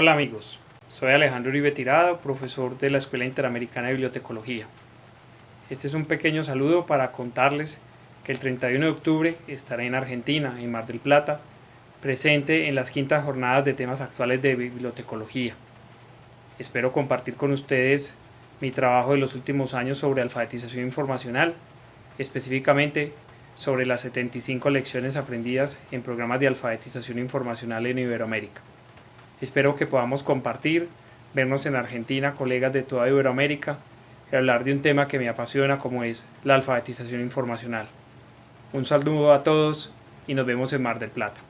Hola amigos, soy Alejandro Uribe Tirado, profesor de la Escuela Interamericana de Bibliotecología. Este es un pequeño saludo para contarles que el 31 de octubre estaré en Argentina, en Mar del Plata, presente en las quintas jornadas de temas actuales de bibliotecología. Espero compartir con ustedes mi trabajo de los últimos años sobre alfabetización informacional, específicamente sobre las 75 lecciones aprendidas en programas de alfabetización informacional en Iberoamérica. Espero que podamos compartir, vernos en Argentina, colegas de toda Iberoamérica, y hablar de un tema que me apasiona como es la alfabetización informacional. Un saludo a todos y nos vemos en Mar del Plata.